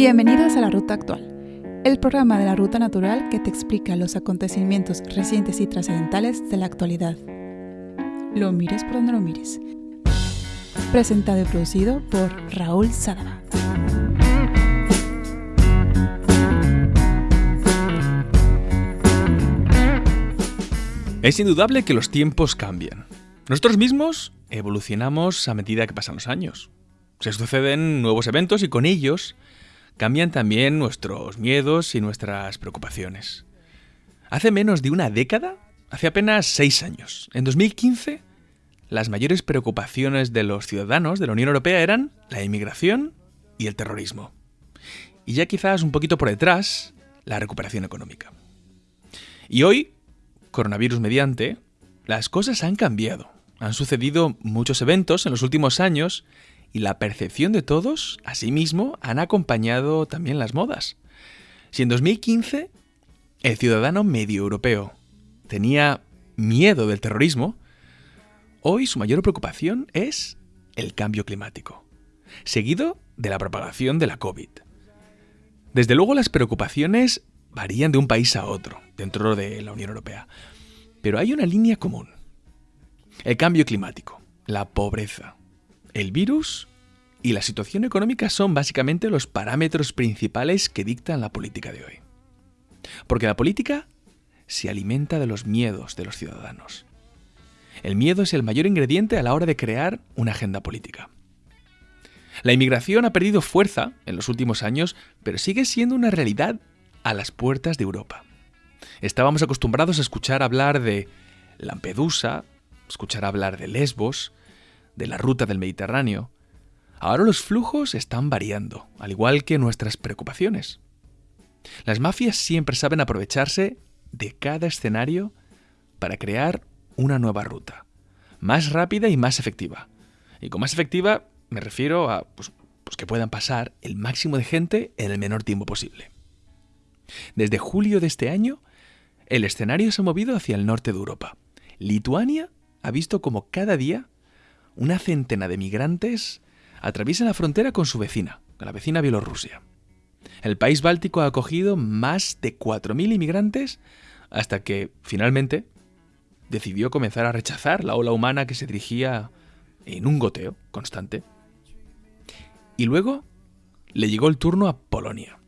Bienvenidos a la Ruta Actual, el programa de la Ruta Natural que te explica los acontecimientos recientes y trascendentales de la actualidad. Lo mires por donde lo mires. Presentado y producido por Raúl Sadaba. Es indudable que los tiempos cambian. Nosotros mismos evolucionamos a medida que pasan los años. Se suceden nuevos eventos y con ellos cambian también nuestros miedos y nuestras preocupaciones. Hace menos de una década, hace apenas seis años, en 2015, las mayores preocupaciones de los ciudadanos de la Unión Europea eran la inmigración y el terrorismo. Y ya quizás un poquito por detrás, la recuperación económica. Y hoy, coronavirus mediante, las cosas han cambiado. Han sucedido muchos eventos en los últimos años y la percepción de todos, asimismo, han acompañado también las modas. Si en 2015 el ciudadano medio europeo tenía miedo del terrorismo, hoy su mayor preocupación es el cambio climático, seguido de la propagación de la COVID. Desde luego las preocupaciones varían de un país a otro dentro de la Unión Europea, pero hay una línea común. El cambio climático, la pobreza, el virus y la situación económica son básicamente los parámetros principales que dictan la política de hoy. Porque la política se alimenta de los miedos de los ciudadanos. El miedo es el mayor ingrediente a la hora de crear una agenda política. La inmigración ha perdido fuerza en los últimos años, pero sigue siendo una realidad a las puertas de Europa. Estábamos acostumbrados a escuchar hablar de Lampedusa, escuchar hablar de Lesbos, de la ruta del Mediterráneo, ahora los flujos están variando, al igual que nuestras preocupaciones. Las mafias siempre saben aprovecharse de cada escenario para crear una nueva ruta, más rápida y más efectiva. Y con más efectiva me refiero a pues, pues que puedan pasar el máximo de gente en el menor tiempo posible. Desde julio de este año, el escenario se ha movido hacia el norte de Europa. Lituania ha visto como cada día una centena de migrantes atraviesan la frontera con su vecina, con la vecina Bielorrusia. El país báltico ha acogido más de 4.000 inmigrantes hasta que, finalmente, decidió comenzar a rechazar la ola humana que se dirigía en un goteo constante. Y luego le llegó el turno a Polonia.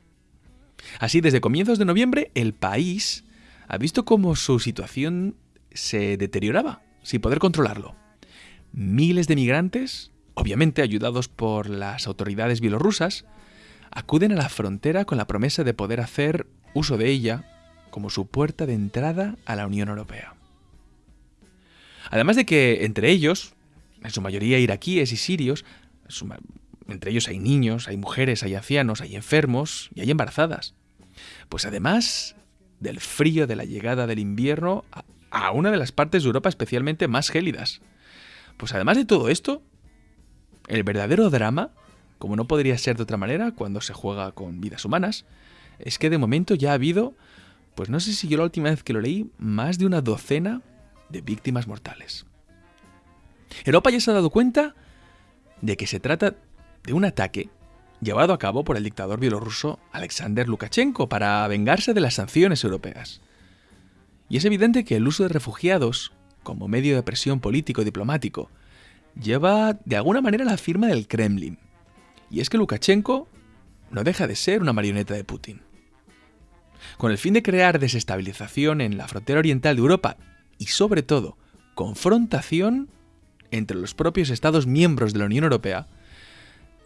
Así, desde comienzos de noviembre, el país ha visto cómo su situación se deterioraba, sin poder controlarlo. Miles de migrantes, obviamente ayudados por las autoridades bielorrusas, acuden a la frontera con la promesa de poder hacer uso de ella como su puerta de entrada a la Unión Europea. Además de que entre ellos, en su mayoría iraquíes y sirios, entre ellos hay niños, hay mujeres, hay ancianos, hay enfermos y hay embarazadas. Pues además del frío de la llegada del invierno a una de las partes de Europa especialmente más gélidas, pues además de todo esto, el verdadero drama, como no podría ser de otra manera cuando se juega con vidas humanas, es que de momento ya ha habido, pues no sé si yo la última vez que lo leí, más de una docena de víctimas mortales. Europa ya se ha dado cuenta de que se trata de un ataque llevado a cabo por el dictador bielorruso Alexander Lukashenko para vengarse de las sanciones europeas. Y es evidente que el uso de refugiados como medio de presión político y diplomático, lleva de alguna manera la firma del Kremlin. Y es que Lukashenko no deja de ser una marioneta de Putin. Con el fin de crear desestabilización en la frontera oriental de Europa y sobre todo confrontación entre los propios Estados miembros de la Unión Europea,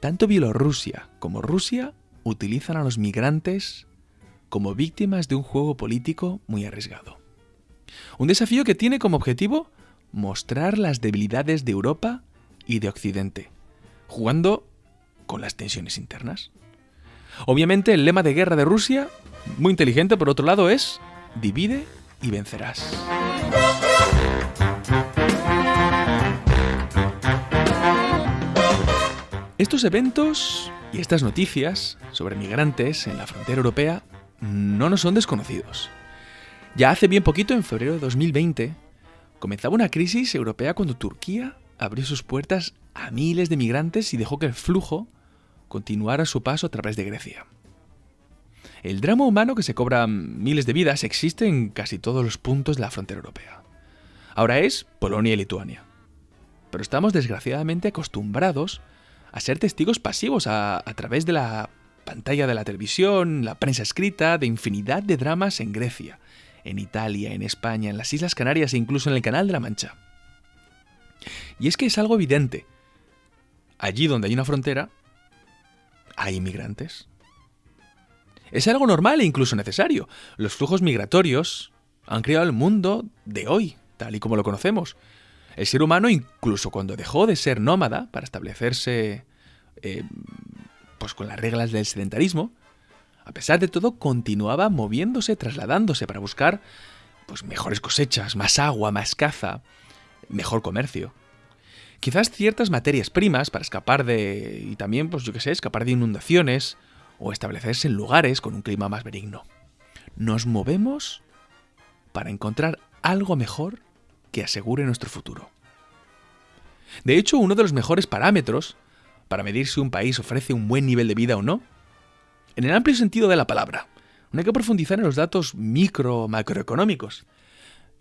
tanto Bielorrusia como Rusia utilizan a los migrantes como víctimas de un juego político muy arriesgado. Un desafío que tiene como objetivo mostrar las debilidades de Europa y de Occidente, jugando con las tensiones internas. Obviamente el lema de guerra de Rusia, muy inteligente por otro lado, es divide y vencerás. Estos eventos y estas noticias sobre migrantes en la frontera europea no nos son desconocidos. Ya hace bien poquito, en febrero de 2020, comenzaba una crisis europea cuando Turquía abrió sus puertas a miles de migrantes y dejó que el flujo continuara su paso a través de Grecia. El drama humano que se cobra miles de vidas existe en casi todos los puntos de la frontera europea. Ahora es Polonia y Lituania. Pero estamos desgraciadamente acostumbrados a ser testigos pasivos a, través de la pantalla de la televisión, la prensa escrita, de infinidad de dramas en Grecia, en Italia, en España, en las Islas Canarias e incluso en el Canal de la Mancha. Y es que es algo evidente. Allí donde hay una frontera, hay inmigrantes. Es algo normal e incluso necesario. Los flujos migratorios han creado el mundo de hoy, tal y como lo conocemos. El ser humano, incluso cuando dejó de ser nómada para establecerse eh, pues con las reglas del sedentarismo, a pesar de todo continuaba moviéndose, trasladándose para buscar pues mejores cosechas, más agua, más caza, mejor comercio. Quizás ciertas materias primas para escapar de y también pues yo qué sé, escapar de inundaciones o establecerse en lugares con un clima más benigno. Nos movemos para encontrar algo mejor que asegure nuestro futuro. De hecho, uno de los mejores parámetros para medir si un país ofrece un buen nivel de vida o no, en el amplio sentido de la palabra, no hay que profundizar en los datos micro macroeconómicos.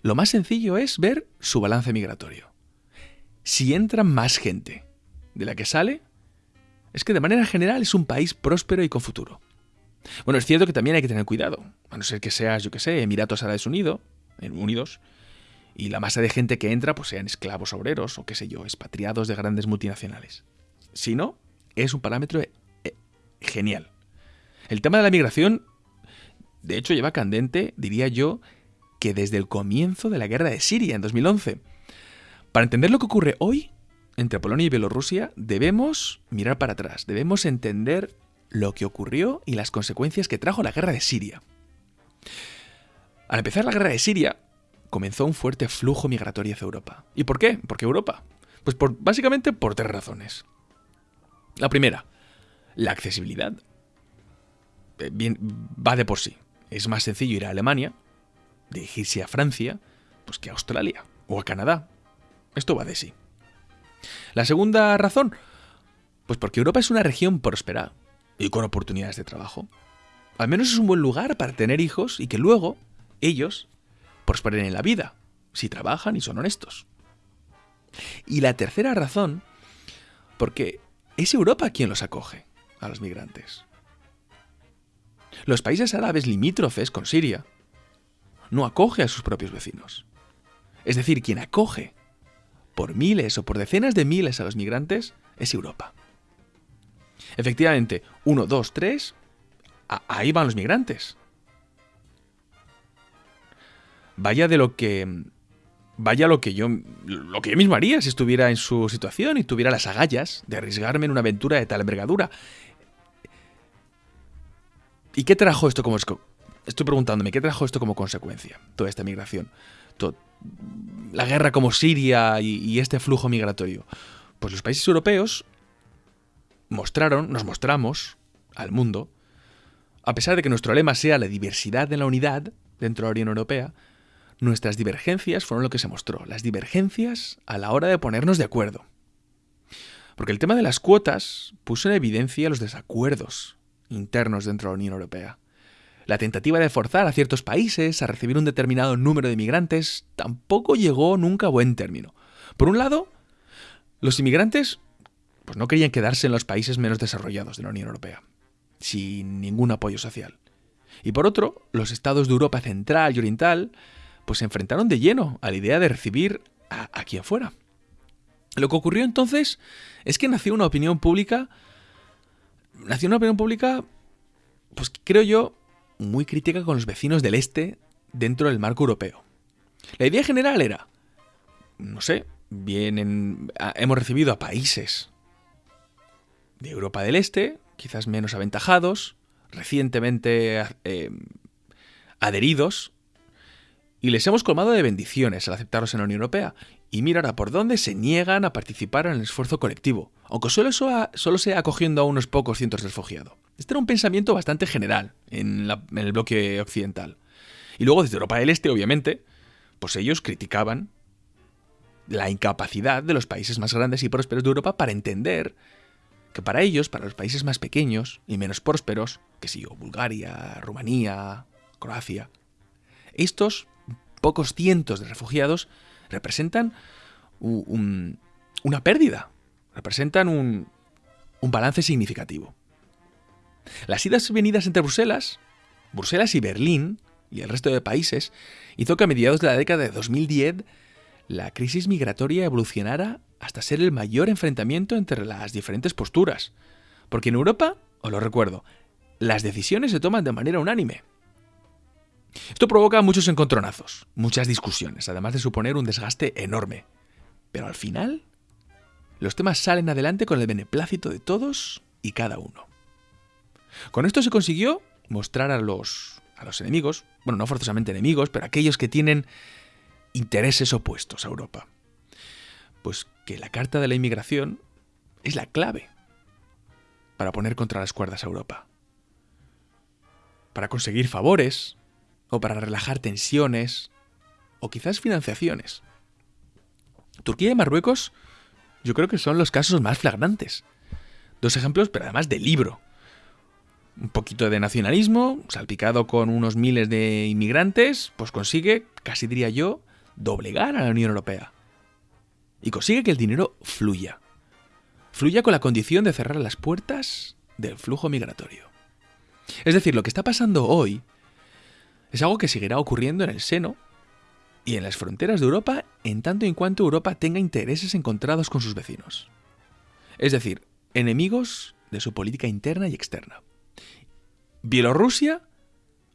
Lo más sencillo es ver su balance migratorio. Si entra más gente de la que sale, es que de manera general es un país próspero y con futuro. Bueno, es cierto que también hay que tener cuidado, a no ser que seas, yo que sé, Emiratos Árabes Unidos, Unidos, y la masa de gente que entra pues sean esclavos obreros o qué sé yo, expatriados de grandes multinacionales. Si no, es un parámetro eh, genial. El tema de la migración, de hecho, lleva candente, diría yo, que desde el comienzo de la guerra de Siria en 2011. Para entender lo que ocurre hoy entre Polonia y Bielorrusia, debemos mirar para atrás, debemos entender lo que ocurrió y las consecuencias que trajo la guerra de Siria. Al empezar la guerra de Siria, comenzó un fuerte flujo migratorio hacia Europa. ¿Y por qué? ¿Por qué Europa? Pues por, básicamente por tres razones. La primera, la accesibilidad. Eh, bien, va de por sí. Es más sencillo ir a Alemania, dirigirse a Francia, pues que a Australia o a Canadá. Esto va de sí. La segunda razón, pues porque Europa es una región próspera y con oportunidades de trabajo. Al menos es un buen lugar para tener hijos y que luego ellos prosperen en la vida, si trabajan y son honestos. Y la tercera razón, porque es Europa quien los acoge, a los migrantes. Los países árabes limítrofes con Siria no acoge a sus propios vecinos. Es decir, quien acoge por miles o por decenas de miles a los migrantes es Europa. Efectivamente, uno, dos, tres, ahí van los migrantes. Vaya de lo que vaya lo que yo lo que yo mismo haría si estuviera en su situación y tuviera las agallas de arriesgarme en una aventura de tal envergadura. ¿Y qué trajo esto como estoy preguntándome qué trajo esto como consecuencia toda esta migración? la guerra como Siria y, y este flujo migratorio. Pues los países europeos mostraron, nos mostramos al mundo, a pesar de que nuestro lema sea la diversidad en la unidad dentro de la Unión Europea, nuestras divergencias fueron lo que se mostró, las divergencias a la hora de ponernos de acuerdo. Porque el tema de las cuotas puso en evidencia los desacuerdos internos dentro de la Unión Europea. La tentativa de forzar a ciertos países a recibir un determinado número de inmigrantes tampoco llegó nunca a buen término. Por un lado, los inmigrantes pues no querían quedarse en los países menos desarrollados de la Unión Europea, sin ningún apoyo social. Y por otro, los estados de Europa Central y Oriental pues se enfrentaron de lleno a la idea de recibir a, quien fuera. Lo que ocurrió entonces es que nació una opinión pública, nació una opinión pública, pues creo yo, muy crítica con los vecinos del este dentro del marco europeo. La idea general era, no sé, bien hemos recibido a países de Europa del Este, quizás menos aventajados, recientemente eh, adheridos y les hemos colmado de bendiciones al aceptarlos en la Unión Europea. Y mira ahora por dónde se niegan a participar en el esfuerzo colectivo, aunque solo, solo sea acogiendo a unos pocos cientos de refugiados. Este era un pensamiento bastante general en, el bloque occidental. Y luego desde Europa del Este, obviamente, pues ellos criticaban la incapacidad de los países más grandes y prósperos de Europa para entender que para ellos, para los países más pequeños y menos prósperos, que si yo, Bulgaria, Rumanía, Croacia, estos pocos cientos de refugiados representan una pérdida, representan un, un balance significativo. Las idas y venidas entre Bruselas, Bruselas y Berlín y el resto de países hizo que a mediados de la década de 2010 la crisis migratoria evolucionara hasta ser el mayor enfrentamiento entre las diferentes posturas. Porque en Europa, os lo recuerdo, las decisiones se toman de manera unánime. Esto provoca muchos encontronazos, muchas discusiones, además de suponer un desgaste enorme. Pero al final, los temas salen adelante con el beneplácito de todos y cada uno. Con esto se consiguió mostrar a los, a los enemigos, bueno, no forzosamente enemigos, pero aquellos que tienen intereses opuestos a Europa. Pues que la Carta de la Inmigración es la clave para poner contra las cuerdas a Europa. Para conseguir favores, o para relajar tensiones, o quizás financiaciones. Turquía y Marruecos yo creo que son los casos más flagrantes. Dos ejemplos, pero además de libro. Un poquito de nacionalismo, salpicado con unos miles de inmigrantes, pues consigue, casi diría yo, doblegar a la Unión Europea. Y consigue que el dinero fluya. Fluya con la condición de cerrar las puertas del flujo migratorio. Es decir, lo que está pasando hoy es algo que seguirá ocurriendo en el seno y en las fronteras de Europa en tanto y en cuanto Europa tenga intereses encontrados con sus vecinos. Es decir, enemigos de su política interna y externa. Bielorrusia,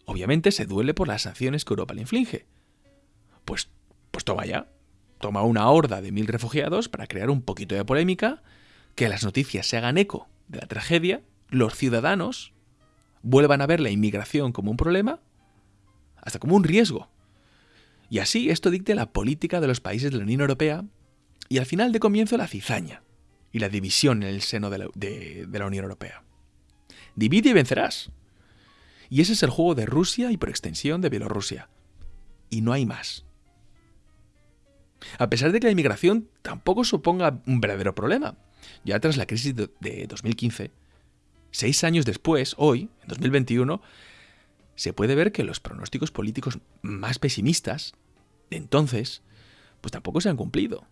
obviamente, se duele por las sanciones que Europa le inflige. Pues, pues toma ya. Toma una horda de mil refugiados para crear un poquito de polémica, que las noticias se hagan eco de la tragedia, los ciudadanos vuelvan a ver la inmigración como un problema, hasta como un riesgo y así esto dicte la política de los países de la Unión Europea y al final de comienzo la cizaña y la división en el seno de la, Unión Europea. Divide y vencerás. Y ese es el juego de Rusia y por extensión de Bielorrusia. Y no hay más. A pesar de que la inmigración tampoco suponga un verdadero problema, ya tras la crisis de 2015, seis años después, hoy, en 2021, se puede ver que los pronósticos políticos más pesimistas de entonces, pues tampoco se han cumplido.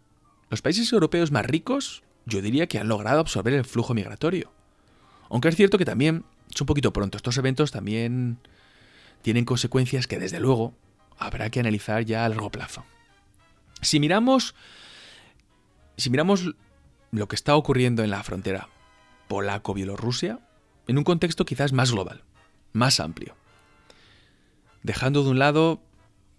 Los países europeos más ricos, yo diría que han logrado absorber el flujo migratorio. Aunque es cierto que también es un poquito pronto, estos eventos también tienen consecuencias que desde luego habrá que analizar ya a largo plazo. Si miramos si miramos lo que está ocurriendo en la frontera polaco-bielorrusia, en un contexto quizás más global, más amplio dejando de un lado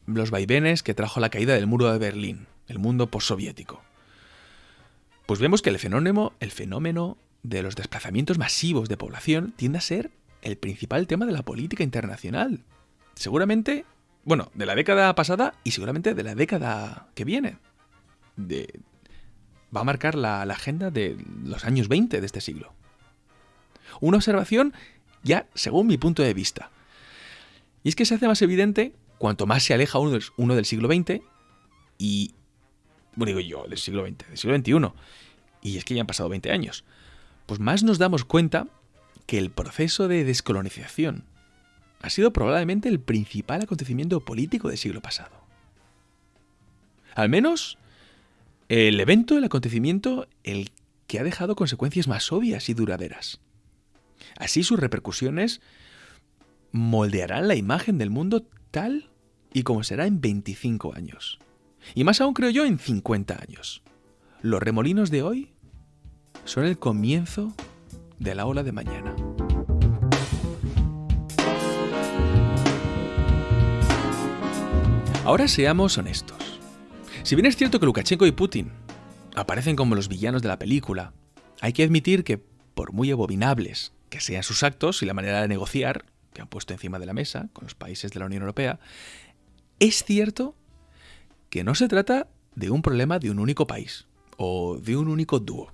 los vaivenes que trajo la caída del muro de Berlín, el mundo postsoviético. Pues vemos que el fenómeno, el fenómeno de los desplazamientos masivos de población tiende a ser el principal tema de la política internacional. Seguramente, bueno, de la década pasada y seguramente de la década que viene. va a marcar la, la agenda de los años 20 de este siglo. Una observación ya según mi punto de vista. Y es que se hace más evidente cuanto más se aleja uno del, siglo XX y... Bueno, digo yo, del siglo XX, del siglo XXI. Y es que ya han pasado 20 años. Pues más nos damos cuenta que el proceso de descolonización ha sido probablemente el principal acontecimiento político del siglo pasado. Al menos el evento, el acontecimiento, el que ha dejado consecuencias más obvias y duraderas. Así sus repercusiones moldearán la imagen del mundo tal y como será en 25 años. Y más aún creo yo en 50 años. Los remolinos de hoy son el comienzo de la ola de mañana. Ahora seamos honestos. Si bien es cierto que Lukashenko y Putin aparecen como los villanos de la película, hay que admitir que, por muy abominables que sean sus actos y la manera de negociar, que han puesto encima de la mesa con los países de la Unión Europea, es cierto que no se trata de un problema de un único país o de un único dúo.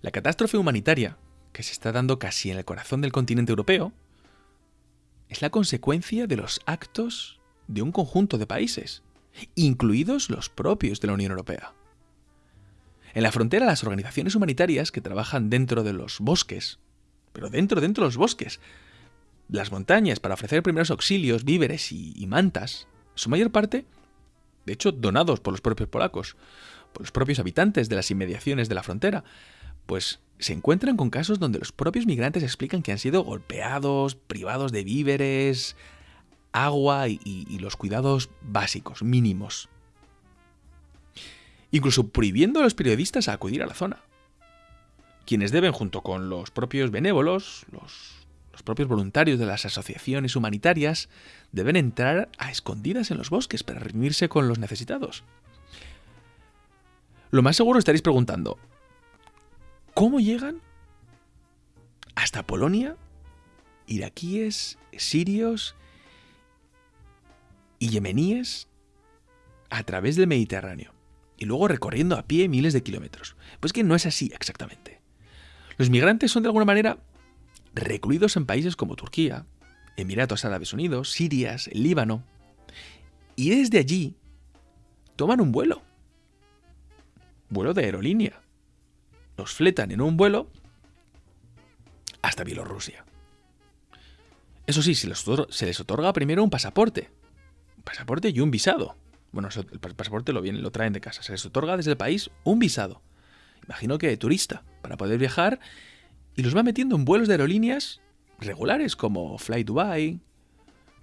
La catástrofe humanitaria que se está dando casi en el corazón del continente europeo es la consecuencia de los actos de un conjunto de países, incluidos los propios de la Unión Europea. En la frontera las organizaciones humanitarias que trabajan dentro de los bosques, pero dentro, dentro de los bosques, las montañas para ofrecer primeros auxilios, víveres y, mantas, su mayor parte, de hecho, donados por los propios polacos, por los propios habitantes de las inmediaciones de la frontera, pues se encuentran con casos donde los propios migrantes explican que han sido golpeados, privados de víveres, agua y, los cuidados básicos, mínimos. Incluso prohibiendo a los periodistas a acudir a la zona. Quienes deben, junto con los propios benévolos, los, los propios voluntarios de las asociaciones humanitarias, deben entrar a escondidas en los bosques para reunirse con los necesitados. Lo más seguro estaréis preguntando, ¿cómo llegan hasta Polonia iraquíes, sirios y yemeníes a través del Mediterráneo y luego recorriendo a pie miles de kilómetros. Pues que no es así exactamente. Los migrantes son de alguna manera recluidos en países como Turquía, Emiratos Árabes Unidos, Siria, el Líbano, y desde allí toman un vuelo. Vuelo de aerolínea. Los fletan en un vuelo hasta Bielorrusia. Eso sí, se les, otorga primero un pasaporte, pasaporte y un visado. Bueno, el pasaporte lo, vienen, lo traen de casa. Se les otorga desde el país un visado. Imagino que de turista, para poder viajar. Y los va metiendo en vuelos de aerolíneas regulares como Fly Dubai,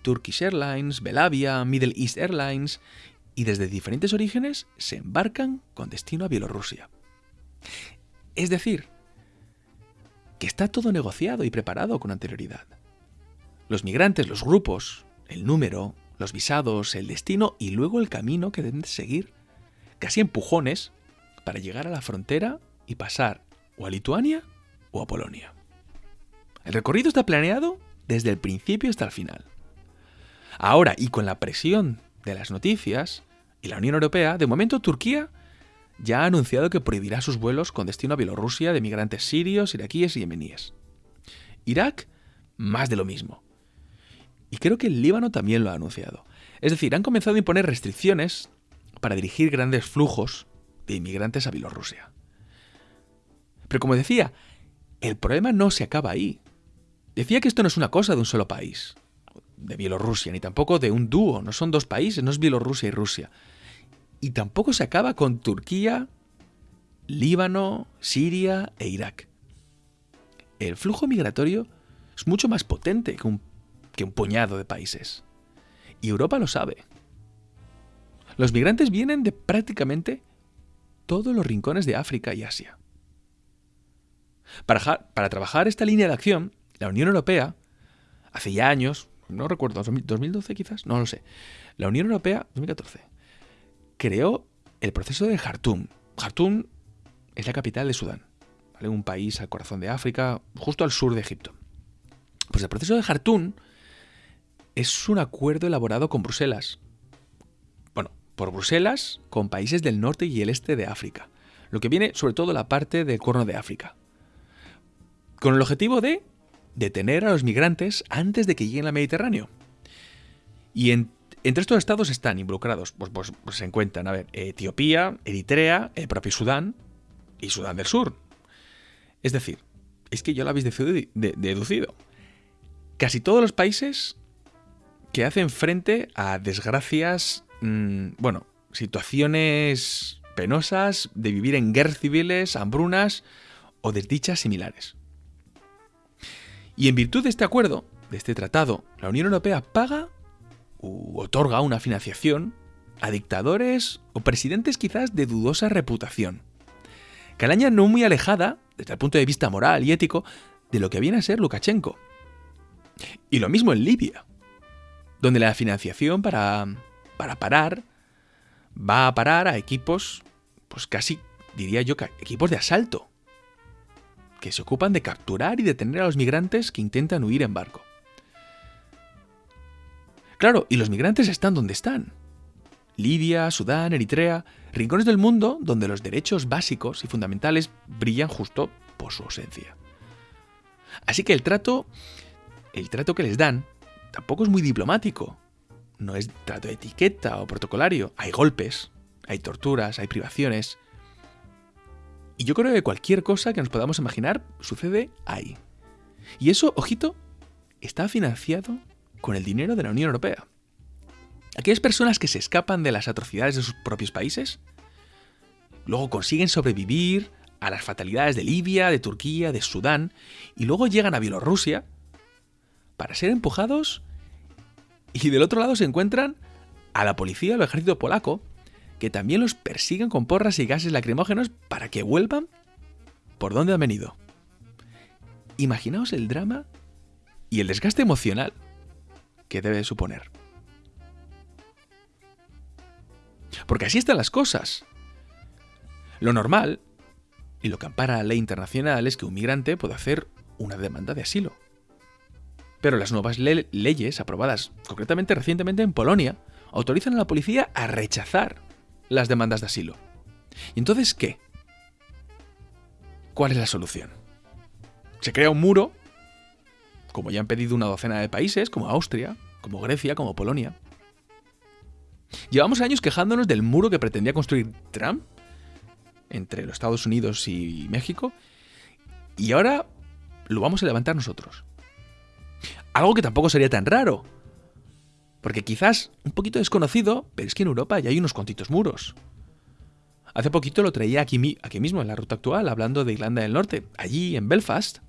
Turkish Airlines, Belavia, Middle East Airlines. Y desde diferentes orígenes se embarcan con destino a Bielorrusia. Es decir, que está todo negociado y preparado con anterioridad. Los migrantes, los grupos, el número, los visados, el destino y luego el camino que deben seguir, casi empujones, para llegar a la frontera y pasar o a Lituania o a Polonia. El recorrido está planeado desde el principio hasta el final. Ahora, y con la presión de las noticias y la Unión Europea, de momento Turquía ya ha anunciado que prohibirá sus vuelos con destino a Bielorrusia de migrantes sirios, iraquíes y yemeníes. Irak, más de lo mismo. Y creo que el Líbano también lo ha anunciado. Es decir, han comenzado a imponer restricciones para dirigir grandes flujos de inmigrantes a Bielorrusia. Pero como decía, el problema no se acaba ahí. Decía que esto no es una cosa de un solo país, de Bielorrusia, ni tampoco de un dúo, no son dos países, no es Bielorrusia y Rusia. Y tampoco se acaba con Turquía, Líbano, Siria e Irak. El flujo migratorio es mucho más potente que un puñado de países. Y Europa lo sabe. Los migrantes vienen de prácticamente todos los rincones de África y Asia. Para, trabajar esta línea de acción, la Unión Europea, hace ya años, no recuerdo, 2012 quizás, no lo sé, la Unión Europea, 2014, creó el proceso de Jartum. Jartum es la capital de Sudán, un país al corazón de África, justo al sur de Egipto. Pues el proceso de Jartum es un acuerdo elaborado con Bruselas. Bueno, por Bruselas con países del norte y el este de África. Lo que viene sobre todo la parte del Cuerno de África. Con el objetivo de detener a los migrantes antes de que lleguen al Mediterráneo. Y entre estos estados están involucrados, pues, pues, pues, se encuentran, a ver, Etiopía, Eritrea, el propio Sudán y Sudán del Sur. Es decir, es que ya lo habéis deducido. Casi todos los países que hacen frente a desgracias, mm, bueno, situaciones penosas de vivir en guerras civiles, hambrunas o desdichas similares. Y en virtud de este acuerdo, de este tratado, la Unión Europea paga u otorga una financiación a dictadores o presidentes quizás de dudosa reputación. Calaña no muy alejada, desde el punto de vista moral y ético, de lo que viene a ser Lukashenko. Y lo mismo en Libia donde la financiación para, para parar va a parar a equipos, pues casi diría yo, equipos de asalto, que se ocupan de capturar y detener a los migrantes que intentan huir en barco. Claro, y los migrantes están donde están. Libia, Sudán, Eritrea, rincones del mundo donde los derechos básicos y fundamentales brillan justo por su ausencia. Así que el trato, el trato que les dan tampoco es muy diplomático. No es trato de etiqueta o protocolario. Hay golpes, hay torturas, hay privaciones. Y yo creo que cualquier cosa que nos podamos imaginar sucede ahí. Y eso, ojito, está financiado con el dinero de la Unión Europea. Aquellas personas que se escapan de las atrocidades de sus propios países, luego consiguen sobrevivir a las fatalidades de Libia, de Turquía, de Sudán, y luego llegan a Bielorrusia para ser empujados y del otro lado se encuentran a la policía o al ejército polaco, que también los persiguen con porras y gases lacrimógenos para que vuelvan por donde han venido. Imaginaos el drama y el desgaste emocional que debe suponer. Porque así están las cosas. Lo normal, y lo que ampara la ley internacional, es que un migrante pueda hacer una demanda de asilo. Pero las nuevas leyes, aprobadas concretamente recientemente en Polonia, autorizan a la policía a rechazar las demandas de asilo. ¿Y entonces qué? ¿Cuál es la solución? Se crea un muro, como ya han pedido una docena de países, como Austria, como Grecia, como Polonia. Llevamos años quejándonos del muro que pretendía construir Trump entre los Estados Unidos y México, y ahora lo vamos a levantar nosotros. Algo que tampoco sería tan raro. Porque quizás un poquito desconocido, pero es que en Europa ya hay unos cuantitos muros. Hace poquito lo traía aquí, aquí mismo, en la ruta actual, hablando de Irlanda del Norte. Allí, en Belfast,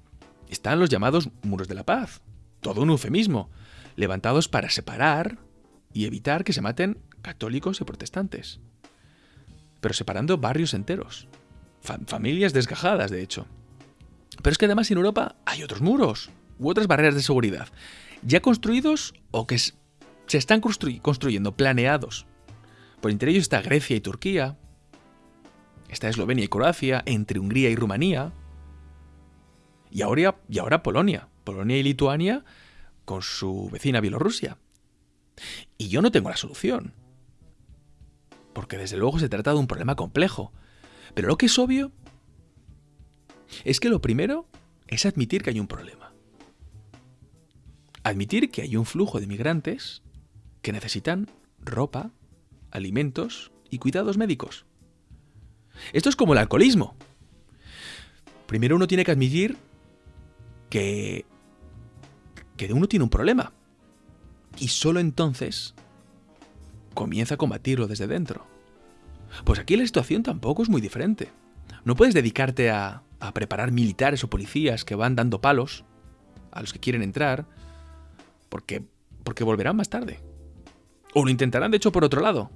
están los llamados muros de la paz. Todo un eufemismo, levantados para separar y evitar que se maten católicos y protestantes. Pero separando barrios enteros. familias desgajadas, de hecho. Pero es que además en Europa hay otros muros u otras barreras de seguridad, ya construidos o que se están construyendo, planeados. Por entre ellos está Grecia y Turquía, está Eslovenia y Croacia, entre Hungría y Rumanía, y ahora, y ahora Polonia, Polonia y Lituania con su vecina Bielorrusia. Y yo no tengo la solución, porque desde luego se trata de un problema complejo, pero lo que es obvio es que lo primero es admitir que hay un problema. Admitir que hay un flujo de migrantes que necesitan ropa, alimentos y cuidados médicos. Esto es como el alcoholismo. Primero uno tiene que admitir que, que uno tiene un problema. Y solo entonces comienza a combatirlo desde dentro. Pues aquí la situación tampoco es muy diferente. No puedes dedicarte a, a preparar militares o policías que van dando palos a los que quieren entrar porque, porque volverán más tarde. O lo intentarán, de hecho, por otro lado.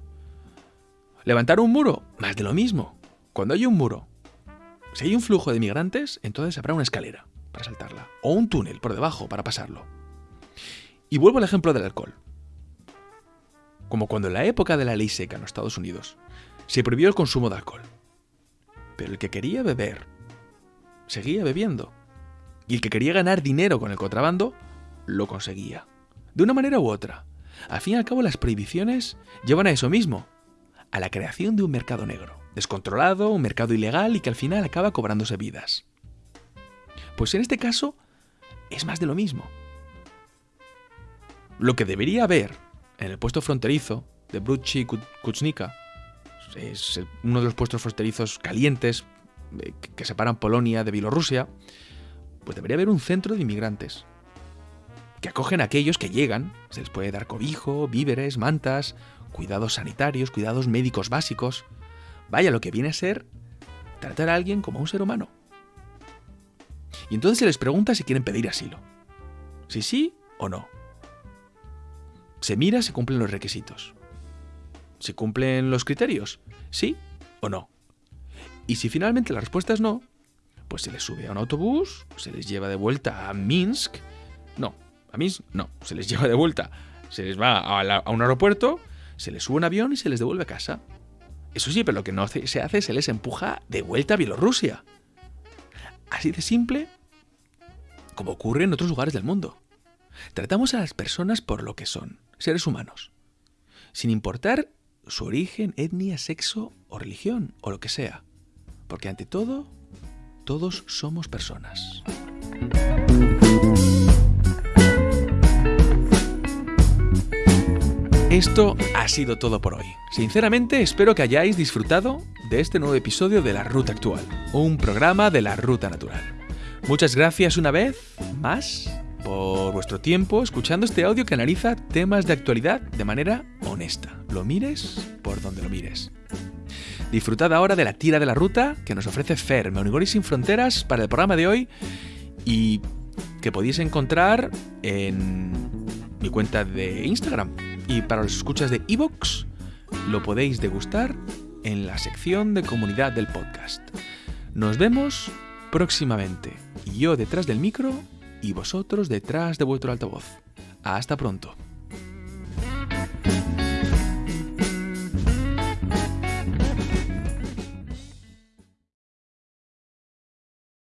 Levantar un muro, más de lo mismo. Cuando hay un muro, si hay un flujo de migrantes, entonces habrá una escalera para saltarla. O un túnel por debajo para pasarlo. Y vuelvo al ejemplo del alcohol. Como cuando en la época de la ley seca en los Estados Unidos se prohibió el consumo de alcohol. Pero el que quería beber seguía bebiendo. Y el que quería ganar dinero con el contrabando lo conseguía. De una manera u otra. Al fin y al cabo las prohibiciones llevan a eso mismo, a la creación de un mercado negro, descontrolado, un mercado ilegal y que al final acaba cobrándose vidas. Pues en este caso es más de lo mismo. Lo que debería haber en el puesto fronterizo de Bruchi Kuchnika, es uno de los puestos fronterizos calientes eh, que separan Polonia de Bielorrusia, pues debería haber un centro de inmigrantes, que acogen a aquellos que llegan. Se les puede dar cobijo, víveres, mantas, cuidados sanitarios, cuidados médicos básicos. Vaya, lo que viene a ser tratar a alguien como un ser humano. Y entonces se les pregunta si quieren pedir asilo. Si sí o no. Se mira si cumplen los requisitos. Si cumplen los criterios, sí o no. Y si finalmente la respuesta es no, pues se les sube a un autobús, se les lleva de vuelta a Minsk. No, a no, se les lleva de vuelta. Se les va a, un aeropuerto, se les sube un avión y se les devuelve a casa. Eso sí, pero lo que no se hace, se les empuja de vuelta a Bielorrusia. Así de simple como ocurre en otros lugares del mundo. Tratamos a las personas por lo que son, seres humanos, sin importar su origen, etnia, sexo o religión o lo que sea, porque ante todo, todos somos personas. Esto ha sido todo por hoy. Sinceramente espero que hayáis disfrutado de este nuevo episodio de La Ruta Actual, un programa de la Ruta Natural. Muchas gracias una vez más por vuestro tiempo escuchando este audio que analiza temas de actualidad de manera honesta. Lo mires por donde lo mires. Disfrutad ahora de la tira de la ruta que nos ofrece Fer, Meunigori sin fronteras para el programa de hoy y que podéis encontrar en mi cuenta de Instagram. Y para los escuchas de Evox, lo podéis degustar en la sección de comunidad del podcast. Nos vemos próximamente. Yo detrás del micro y vosotros detrás de vuestro altavoz. Hasta pronto.